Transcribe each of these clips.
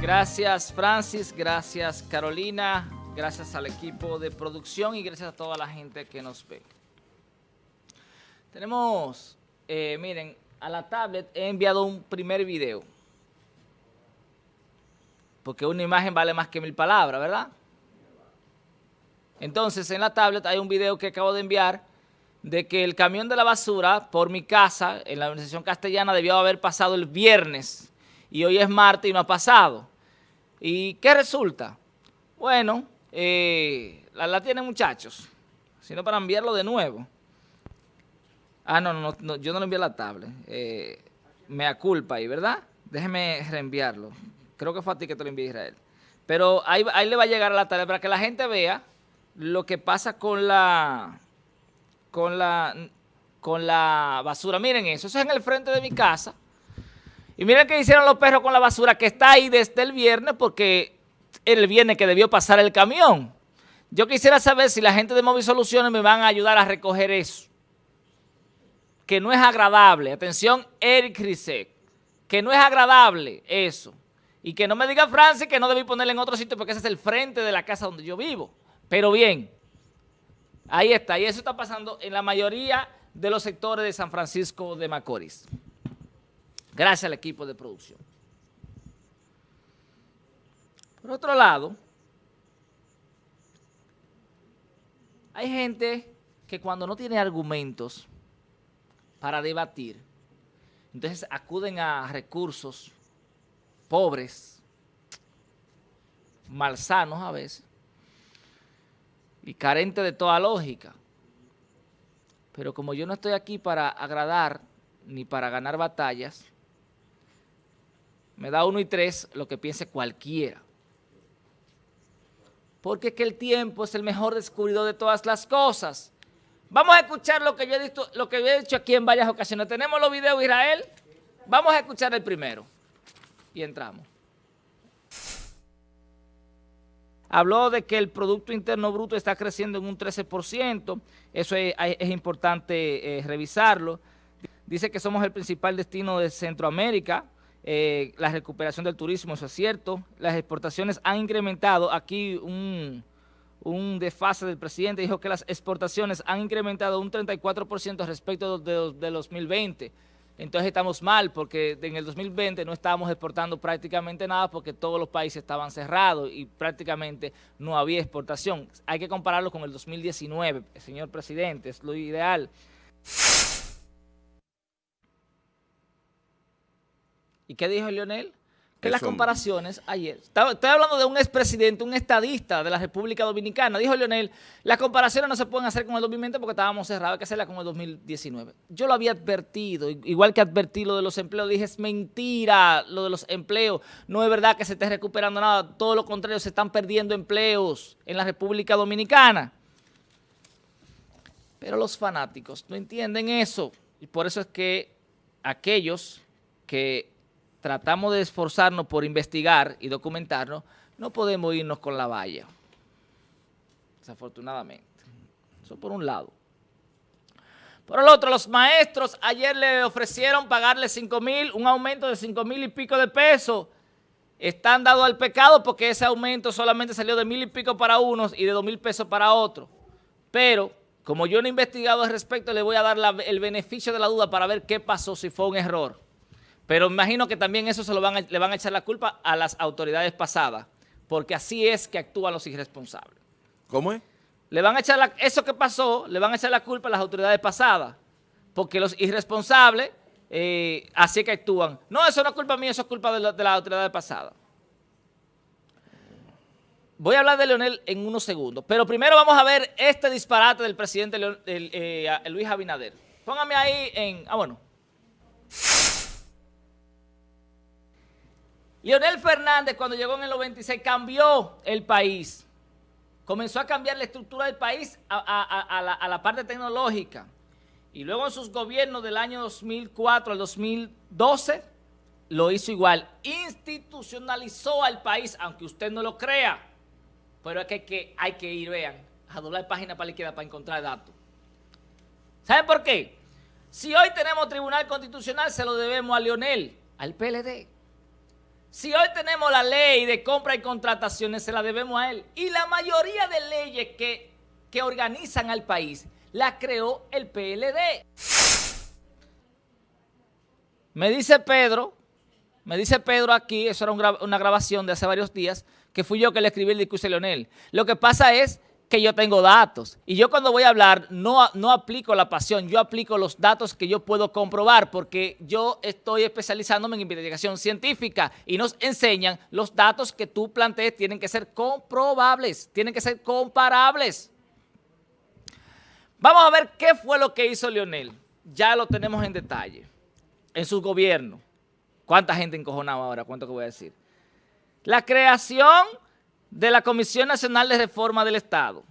Gracias Francis, gracias Carolina, gracias al equipo de producción y gracias a toda la gente que nos ve. Tenemos, eh, miren, a la tablet he enviado un primer video. Porque una imagen vale más que mil palabras, ¿verdad? Entonces, en la tablet hay un video que acabo de enviar de que el camión de la basura por mi casa, en la organización castellana, debió haber pasado el viernes. Y hoy es martes y no ha pasado. ¿Y qué resulta? Bueno, eh, la, tienen muchachos, sino para enviarlo de nuevo. Ah, no, no, no yo no lo envié la tablet. Eh, me culpa ahí, ¿verdad? Déjeme reenviarlo. Creo que fue a ti que te lo envié Israel. Pero ahí, ahí le va a llegar a la tablet para que la gente vea lo que pasa con la, con la, con la basura. Miren eso, eso es en el frente de mi casa. Y miren qué hicieron los perros con la basura que está ahí desde el viernes porque el viernes que debió pasar el camión. Yo quisiera saber si la gente de Móvil Soluciones me van a ayudar a recoger eso. Que no es agradable. Atención, Eric Rizek. Que no es agradable eso. Y que no me diga Francis que no debí ponerle en otro sitio porque ese es el frente de la casa donde yo vivo. Pero bien, ahí está. Y eso está pasando en la mayoría de los sectores de San Francisco de Macorís. Gracias al equipo de producción. Por otro lado, hay gente que cuando no tiene argumentos para debatir, entonces acuden a recursos pobres, malsanos a veces, y carentes de toda lógica. Pero como yo no estoy aquí para agradar ni para ganar batallas, me da uno y tres lo que piense cualquiera. Porque es que el tiempo es el mejor descubridor de todas las cosas. Vamos a escuchar lo que yo he dicho, lo que he dicho aquí en varias ocasiones. ¿Tenemos los videos, Israel? Vamos a escuchar el primero. Y entramos. Habló de que el Producto Interno Bruto está creciendo en un 13%. Eso es, importante eh, revisarlo. Dice que somos el principal destino de Centroamérica eh, la recuperación del turismo, eso es cierto. Las exportaciones han incrementado. Aquí un, un desfase del presidente dijo que las exportaciones han incrementado un 34% respecto de, de, 2020. Entonces estamos mal porque en el 2020 no estábamos exportando prácticamente nada porque todos los países estaban cerrados y prácticamente no había exportación. Hay que compararlo con el 2019, señor presidente, es lo ideal. ¿Y qué dijo Leonel? Que las comparaciones ayer, estoy hablando de un expresidente, un estadista de la República Dominicana, dijo Leonel, las comparaciones no se pueden hacer con el 2020 porque estábamos cerrados, hay que hacerlas con el 2019. Yo lo había advertido, igual que advertí lo de los empleos, dije es mentira lo de los empleos, no es verdad que se esté recuperando nada, todo lo contrario, se están perdiendo empleos en la República Dominicana. Pero los fanáticos no entienden eso y por eso es que aquellos que tratamos de esforzarnos por investigar y documentarnos, no podemos irnos con la valla, desafortunadamente. Eso por un lado. Por el otro, los maestros ayer le ofrecieron pagarle 5 mil, un aumento de 5 mil y pico de pesos. Están dados al pecado porque ese aumento solamente salió de mil y pico para unos y de dos mil pesos para otros. Pero, como yo no he investigado al respecto, le voy a dar el beneficio de la duda para ver qué pasó, si fue un error. Pero imagino que también eso se lo van le van a echar la culpa a las autoridades pasadas, porque así es que actúan los irresponsables. ¿Cómo es? Le van a echar la, eso que pasó, le van a echar la culpa a las autoridades pasadas, porque los irresponsables eh, así es que actúan. No, eso no es culpa mía, eso es culpa de, las autoridades pasadas. Voy a hablar de Leonel en unos segundos, pero primero vamos a ver este disparate del presidente eh, Luis Abinader. Póngame ahí en... Ah, bueno. Leonel Fernández cuando llegó en el 96 cambió el país. Comenzó a cambiar la estructura del país a, la, parte tecnológica. Y luego en sus gobiernos del año 2004 al 2012 lo hizo igual. Institucionalizó al país, aunque usted no lo crea. Pero es que hay que, ir, vean, a doblar página para la izquierda para encontrar datos. ¿Saben por qué? Si hoy tenemos Tribunal Constitucional, se lo debemos a Leonel, al PLD. Si hoy tenemos la ley de compra y contrataciones, se la debemos a él. Y la mayoría de leyes que, que organizan al país la creó el PLD. Me dice Pedro, me dice Pedro aquí, eso era una grabación de hace varios días, que fui yo que le escribí el discurso a Leonel. Lo que pasa es que yo tengo datos. Y yo cuando voy a hablar no, no aplico la pasión, yo aplico los datos que yo puedo comprobar porque yo estoy especializándome en investigación científica y nos enseñan los datos que tú plantees tienen que ser comprobables, tienen que ser comparables. Vamos a ver qué fue lo que hizo Leonel. Ya lo tenemos en detalle. En su gobierno. ¿Cuánta gente encojonaba ahora? ¿Cuánto que voy a decir? La creación de la Comisión Nacional de Reforma del Estado,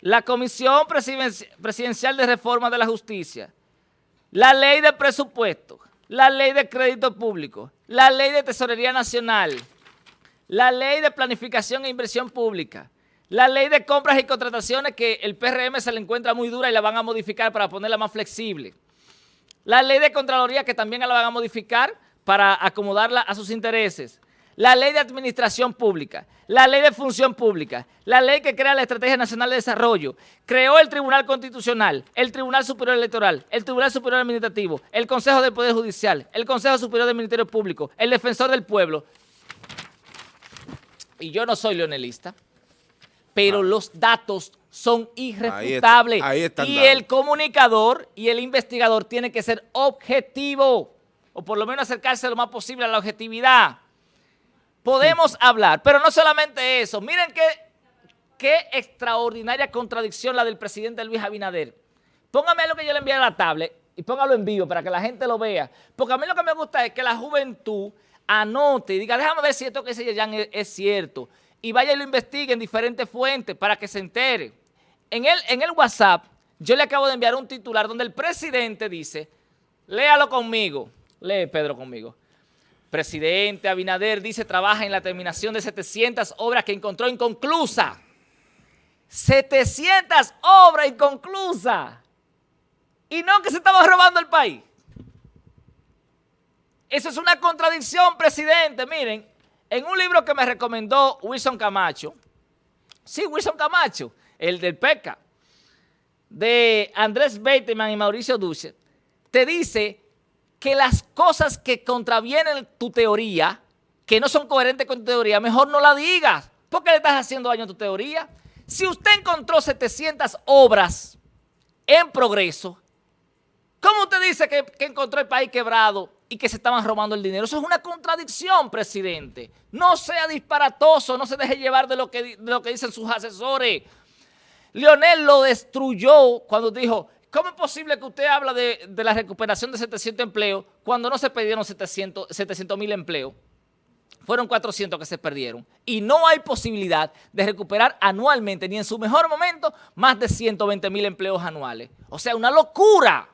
la Comisión Presidencial de Reforma de la Justicia, la Ley de Presupuesto, la Ley de Crédito Público, la Ley de Tesorería Nacional, la Ley de Planificación e Inversión Pública, la Ley de Compras y Contrataciones que el PRM se le encuentra muy dura y la van a modificar para ponerla más flexible, la Ley de Contraloría que también la van a modificar para acomodarla a sus intereses, la ley de administración pública, la ley de función pública, la ley que crea la Estrategia Nacional de Desarrollo, creó el Tribunal Constitucional, el Tribunal Superior Electoral, el Tribunal Superior Administrativo, el Consejo del Poder Judicial, el Consejo Superior del Ministerio Público, el Defensor del Pueblo. Y yo no soy leonelista, pero ah. los datos son irrefutables. y el comunicador y el investigador tiene que ser objetivo, o por lo menos acercarse lo más posible a la objetividad podemos hablar. Pero no solamente eso. Miren qué, qué extraordinaria contradicción la del presidente Luis Abinader. Póngame lo que yo le envié a la tablet y póngalo en vivo para que la gente lo vea. Porque a mí lo que me gusta es que la juventud anote y diga, déjame ver si esto que dice Yan es, cierto. Y vaya y lo investigue en diferentes fuentes para que se entere. En el, en el WhatsApp, yo le acabo de enviar un titular donde el presidente dice, léalo conmigo, lee Pedro conmigo. Presidente Abinader dice trabaja en la terminación de 700 obras que encontró inconclusa. 700 obras inconclusas. Y no que se estaba robando el país. Eso es una contradicción, presidente. Miren, en un libro que me recomendó Wilson Camacho, sí, Wilson Camacho, el del PECA, de Andrés Beiteman y Mauricio Duce, te dice que las cosas que contravienen tu teoría, que no son coherentes con tu teoría, mejor no la digas. ¿Por qué le estás haciendo daño a tu teoría? Si usted encontró 700 obras en progreso, ¿cómo usted dice que, encontró el país quebrado y que se estaban robando el dinero? Eso es una contradicción, presidente. No sea disparatoso, no se deje llevar de lo que, de lo que dicen sus asesores. Leonel lo destruyó cuando dijo, ¿Cómo es posible que usted habla de, la recuperación de 700 empleos cuando no se perdieron 700 mil empleos? Fueron 400 que se perdieron. Y no hay posibilidad de recuperar anualmente, ni en su mejor momento, más de 120 mil empleos anuales. O sea, una locura.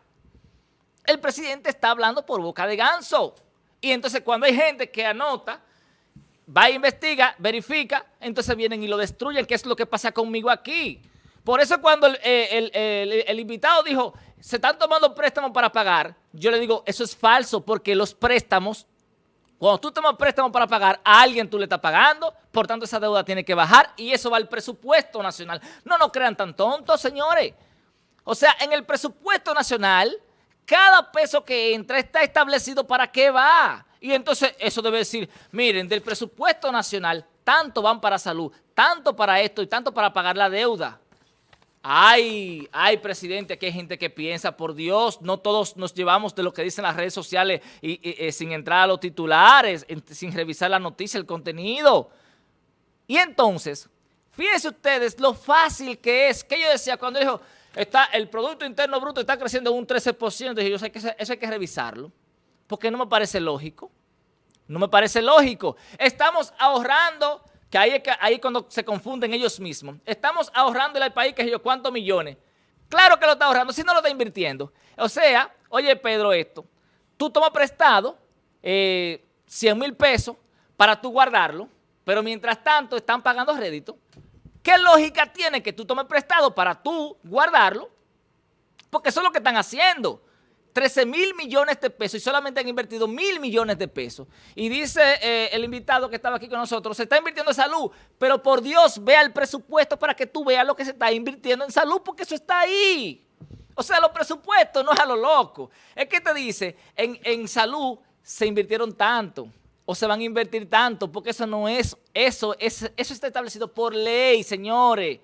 El presidente está hablando por boca de ganso. Y entonces cuando hay gente que anota, va e investiga, verifica, entonces vienen y lo destruyen, ¿Qué es lo que pasa conmigo aquí. Por eso cuando eh, el, invitado dijo, se están tomando préstamos para pagar, yo le digo, eso es falso porque los préstamos, cuando tú tomas préstamos para pagar, a alguien tú le estás pagando, por tanto esa deuda tiene que bajar y eso va al presupuesto nacional. No nos crean tan tontos, señores. O sea, en el presupuesto nacional, cada peso que entra está establecido para qué va. Y entonces eso debe decir, miren, del presupuesto nacional, tanto van para salud, tanto para esto y tanto para pagar la deuda. Ay, ay, presidente, aquí hay gente que piensa, por Dios, no todos nos llevamos de lo que dicen las redes sociales y, eh, sin entrar a los titulares, sin revisar la noticia, el contenido. Y entonces, fíjense ustedes lo fácil que es, que yo decía cuando dijo, está, el Producto Interno Bruto está creciendo un 13%, dije yo, que eso hay que revisarlo, porque no me parece lógico, no me parece lógico. Estamos ahorrando que ahí es ahí cuando se confunden ellos mismos. Estamos ahorrándole al país, que yo, ¿cuántos millones? Claro que lo está ahorrando, si no lo está invirtiendo. O sea, oye Pedro esto, tú tomas prestado 100 eh, mil pesos para tú guardarlo, pero mientras tanto están pagando rédito. ¿Qué lógica tiene que tú tomes prestado para tú guardarlo? Porque eso es lo que están haciendo. 13 mil millones de pesos y solamente han invertido mil millones de pesos. Y dice eh, el invitado que estaba aquí con nosotros, se está invirtiendo en salud, pero por Dios, vea el presupuesto para que tú veas lo que se está invirtiendo en salud, porque eso está ahí. O sea, los presupuestos no es a lo loco. Es que te dice, en, en salud se invirtieron tanto o se van a invertir tanto, porque eso no es, eso, es, eso está establecido por ley, señores.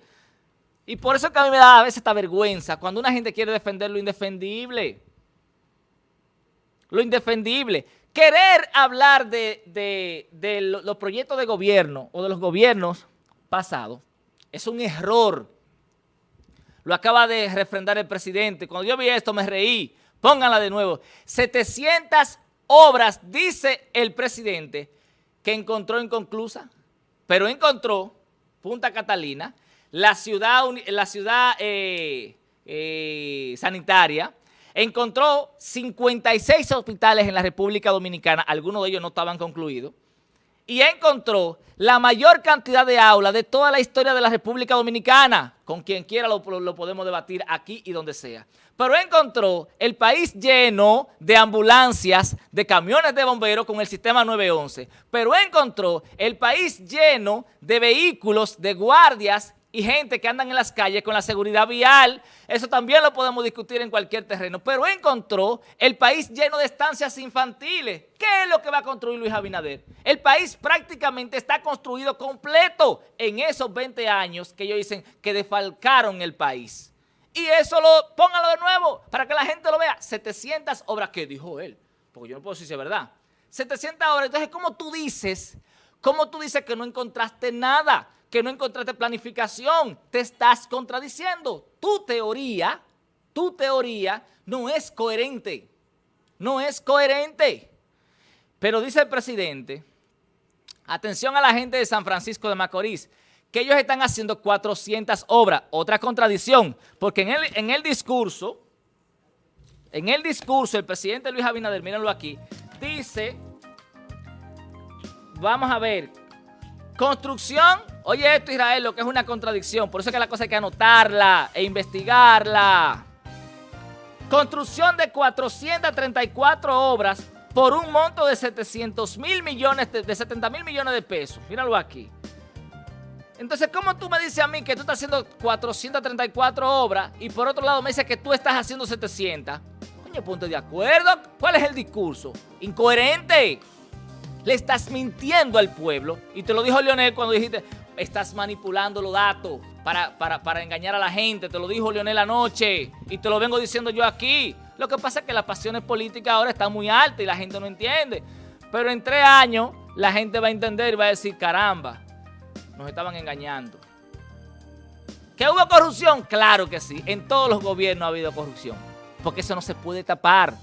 Y por eso que a mí me da a veces esta vergüenza, cuando una gente quiere defender lo indefendible. Lo indefendible. Querer hablar de, los proyectos de gobierno o de los gobiernos pasados es un error. Lo acaba de refrendar el presidente. Cuando yo vi esto me reí. Pónganla de nuevo. 700 obras, dice el presidente, que encontró inconclusa, pero encontró Punta Catalina, la ciudad, eh, eh, sanitaria, encontró 56 hospitales en la República Dominicana, algunos de ellos no estaban concluidos, y encontró la mayor cantidad de aulas de toda la historia de la República Dominicana. Con quien quiera lo, podemos debatir aquí y donde sea. Pero encontró el país lleno de ambulancias, de camiones de bomberos con el sistema 911. Pero encontró el país lleno de vehículos, de guardias y gente que andan en las calles con la seguridad vial. Eso también lo podemos discutir en cualquier terreno. Pero encontró el país lleno de estancias infantiles. ¿Qué es lo que va a construir Luis Abinader? El país prácticamente está construido completo en esos 20 años que ellos dicen que defalcaron el país. Y eso lo, póngalo de nuevo para que la gente lo vea. 700 obras que dijo él, porque yo no puedo decir si es verdad. 700 obras. Entonces, ¿cómo tú dices? ¿Cómo tú dices que no encontraste nada? Que no encontraste planificación, te estás contradiciendo. Tu teoría, tu teoría no es coherente, no es coherente. Pero dice el presidente, atención a la gente de San Francisco de Macorís, que ellos están haciendo 400 obras. Otra contradicción, porque en el, en el discurso, en el discurso, el presidente Luis Abinader, mírenlo aquí, dice, vamos a ver, construcción Oye esto, Israel, lo que es una contradicción. Por eso es que la cosa hay que anotarla e investigarla. Construcción de 434 obras por un monto de 700 mil millones, de, 70 mil millones de pesos. Míralo aquí. Entonces, ¿cómo tú me dices a mí que tú estás haciendo 434 obras y por otro lado me dices que tú estás haciendo 700? Coño, ponte de acuerdo. ¿Cuál es el discurso? Incoherente. Le estás mintiendo al pueblo. Y te lo dijo Leonel cuando dijiste, estás manipulando los datos para, para, engañar a la gente. Te lo dijo Leonel anoche y te lo vengo diciendo yo aquí. Lo que pasa es que las pasiones políticas ahora están muy altas y la gente no entiende. Pero en tres años la gente va a entender y va a decir, caramba, nos estaban engañando. ¿Que hubo corrupción? Claro que sí. En todos los gobiernos ha habido corrupción. Porque eso no se puede tapar.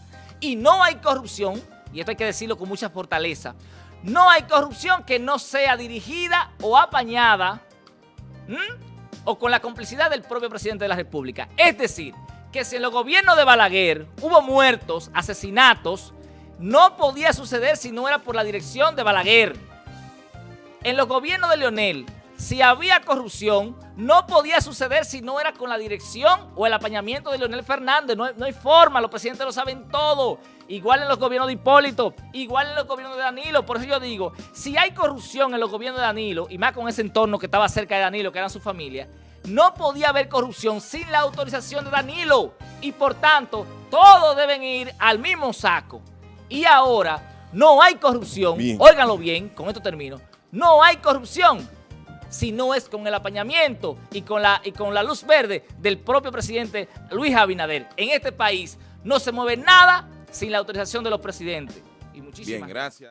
Y no hay corrupción, y esto hay que decirlo con mucha fortaleza, no hay corrupción que no sea dirigida o apañada o con la complicidad del propio presidente de la República. Es decir, que si en los gobiernos de Balaguer hubo muertos, asesinatos, no podía suceder si no era por la dirección de Balaguer. En los gobiernos de Leonel, si había corrupción, no podía suceder si no era con la dirección o el apañamiento de Leonel Fernández. No, no hay forma, los presidentes lo saben todo igual en los gobiernos de Hipólito, igual en los gobiernos de Danilo. Por eso yo digo, si hay corrupción en los gobiernos de Danilo, y más con ese entorno que estaba cerca de Danilo, que era su familia, no podía haber corrupción sin la autorización de Danilo. Y por tanto, todos deben ir al mismo saco. Y ahora, no hay corrupción, óiganlo bien, con esto termino, no hay corrupción si no es con el apañamiento y con, la, y con la luz verde del propio presidente Luis Abinader. En este país no se mueve nada sin la autorización de los presidentes. Y muchísimas Bien, gracias.